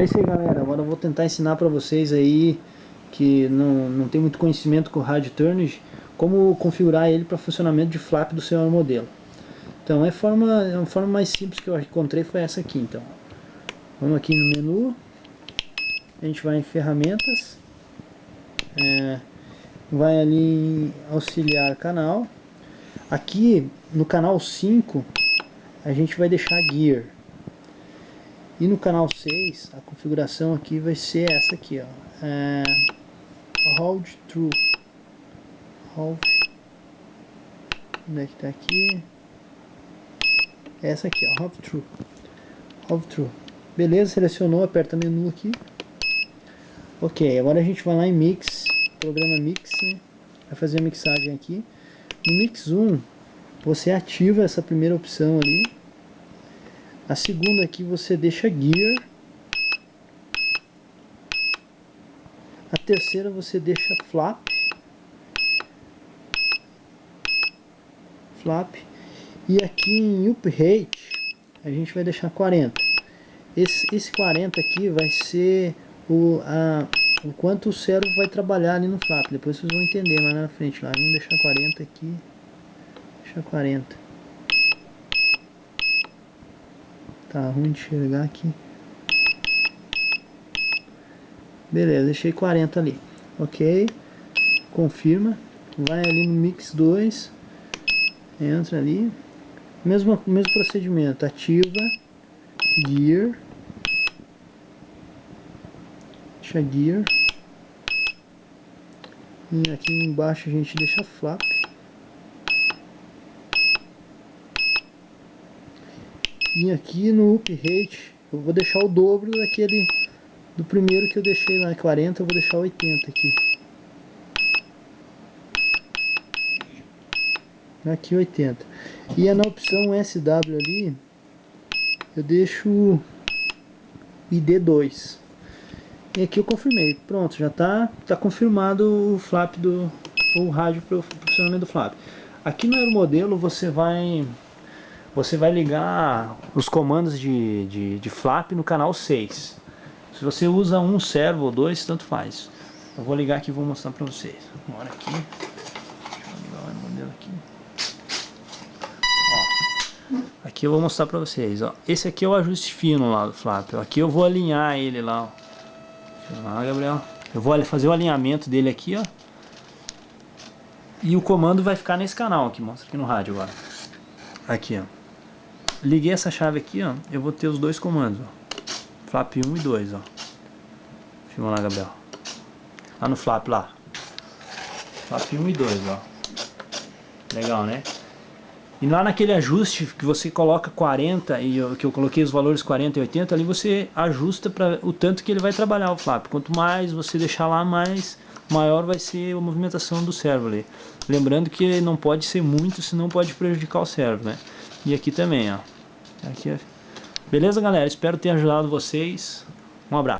É isso aí galera, agora eu vou tentar ensinar para vocês aí que não, não tem muito conhecimento com o rádio Turnage, como configurar ele para funcionamento de flap do seu modelo. Então é forma, a forma mais simples que eu encontrei foi essa aqui então. Vamos aqui no menu, a gente vai em ferramentas, é, vai ali em auxiliar canal, aqui no canal 5 a gente vai deixar gear, e no canal 6, a configuração aqui vai ser essa aqui, ó. É, hold true. Hold. Onde é que tá aqui? Essa aqui, ó. Hold true. Hold true. Beleza, selecionou, aperta menu aqui. Ok, agora a gente vai lá em Mix, programa Mix, né? Vai fazer a mixagem aqui. No Mix 1, você ativa essa primeira opção ali a segunda aqui você deixa gear. A terceira você deixa flap. Flap. E aqui em up rate a gente vai deixar 40. Esse, esse 40 aqui vai ser o, a, o quanto o cérebro vai trabalhar ali no flap. Depois vocês vão entender mais na frente lá. Vamos deixar 40 aqui. Deixa 40. Tá ruim de enxergar aqui. Beleza, deixei 40 ali. Ok. Confirma. Vai ali no Mix 2. Entra ali. Mesmo, mesmo procedimento. Ativa. Gear. Deixa Gear. E aqui embaixo a gente deixa Flap. E aqui no up rate eu vou deixar o dobro daquele do primeiro que eu deixei lá 40, eu vou deixar 80 aqui. Aqui 80. E é na opção SW ali, eu deixo ID2. E aqui eu confirmei. Pronto, já está tá confirmado o flap do o rádio para o funcionamento do flap. Aqui no aeromodelo você vai você vai ligar os comandos de, de, de flap no canal 6. Se você usa um servo ou dois, tanto faz. Eu vou ligar aqui e vou mostrar para vocês. Bora aqui. Deixa eu ligar o modelo aqui. Ó, aqui eu vou mostrar para vocês. Ó. Esse aqui é o ajuste fino lá do flap. Aqui eu vou alinhar ele lá. Ó. Lá, Gabriel. Eu vou fazer o alinhamento dele aqui, ó. E o comando vai ficar nesse canal aqui, mostra aqui no rádio agora. Aqui, ó. Liguei essa chave aqui, ó, eu vou ter os dois comandos, ó. Flap 1 e 2, ó. Filma lá, Gabriel. Lá no flap lá. Flap 1 e 2, ó. Legal, né? E lá naquele ajuste que você coloca 40 e eu, que eu coloquei os valores 40 e 80, ali você ajusta para o tanto que ele vai trabalhar o flap. Quanto mais você deixar lá, mais maior vai ser a movimentação do servo ali. Lembrando que não pode ser muito, senão pode prejudicar o servo, né? E aqui também, ó. Aqui, Beleza, galera? Espero ter ajudado vocês. Um abraço.